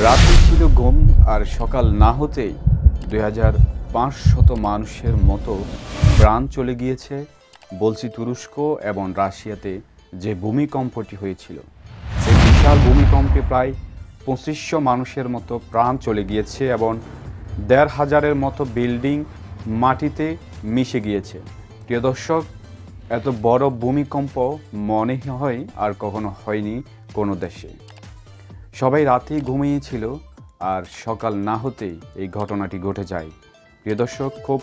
রাতে ছিল ঘুম আর সকাল না হতেই দুই হাজার পাঁচশত মানুষের মতো প্রাণ চলে গিয়েছে বলছি তুরস্ক এবং রাশিয়াতে যে ভূমিকম্পটি হয়েছিল। সেই বিশাল ভূমিকম্পে প্রায় পঁচিশশো মানুষের মতো প্রাণ চলে গিয়েছে এবং দেড় হাজারের মতো বিল্ডিং মাটিতে মিশে গিয়েছে। প্রিয় দর্শক, এত বড় ভূমিকম্প মনে হয় আর কখনো হয়নি কোনো দেশে। সবাই রাতেই ঘুমিয়েছিল আর সকাল না হতেই এই ঘটনাটি ঘটে যায়। প্রিয় দর্শক, খুব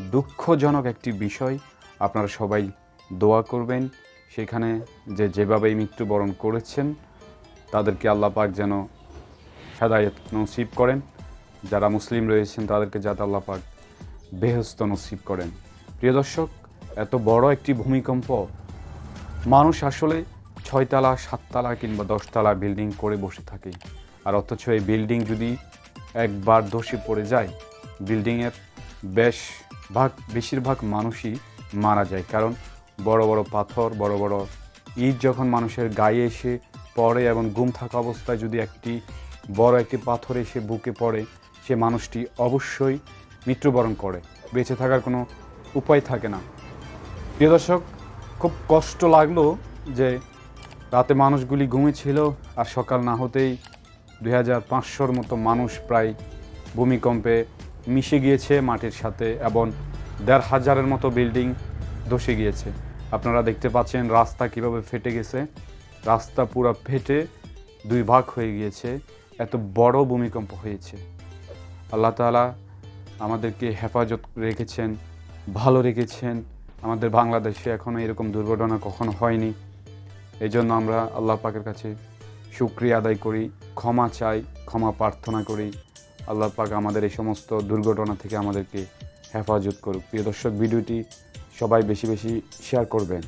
দুঃখজনক একটি বিষয়। আপনারা সবাই দোয়া করবেন। সেখানে যে যেভাবে মৃত্যুবরণ করেছেন, তাদেরকে আল্লাহ পাক যেন হেদায়ত নসিব করেন। যারা মুসলিম রয়েছেন, তাদেরকে যাতে আল্লাহ পাক বেহস্ত নসিব করেন। প্রিয় দর্শক, এত বড় একটি ভূমিকম্প, মানুষ আসলে ছয়তলা, সাততলা কিংবা দশতলা বিল্ডিং করে বসে থাকে। আর অথচ এই বিল্ডিং যদি একবার ধসে পড়ে যায় বিল্ডিংয়ের বেশ ভাগ, বেশিরভাগ মানুষই মারা যায়। কারণ বড় বড় পাথর, বড় বড় ইট যখন মানুষের গায়ে এসে পড়ে এবং গুম থাকা অবস্থায় যদি একটি বড় একটি পাথর এসে বুকে পড়ে, সে মানুষটি অবশ্যই মৃত্যুবরণ করে। বেঁচে থাকার কোনো উপায় থাকে না। প্রিয় দর্শক, খুব কষ্ট লাগল যে রাতে মানুষগুলি ঘুমিয়েছিল আর সকাল না হতেই দুই হাজার পাঁচশোর মতো মানুষ প্রায় ভূমিকম্পে মিশে গিয়েছে মাটির সাথে এবং দেড় হাজারের মতো বিল্ডিং ধসে গিয়েছে। আপনারা দেখতে পাচ্ছেন রাস্তা কীভাবে ফেটে গেছে। রাস্তা পুরো ফেটে দুই ভাগ হয়ে গিয়েছে। এত বড় ভূমিকম্প হয়েছে। আল্লাহ তাআলা আমাদেরকে হেফাজত রেখেছেন, ভালো রেখেছেন। আমাদের বাংলাদেশে এখনও এরকম দুর্ঘটনা কখনো হয়নি। এই জন্য আমরা আল্লাহ পাকের কাছে সুক্রিয়া আদায় করি, ক্ষমা চাই, ক্ষমা প্রার্থনা করি। আল্লাহ পাক আমাদের এই সমস্ত দুর্ঘটনা থেকে আমাদেরকে হেফাজত করুক। প্রিয় দর্শক, ভিডিওটি সবাই বেশি বেশি শেয়ার করবেন।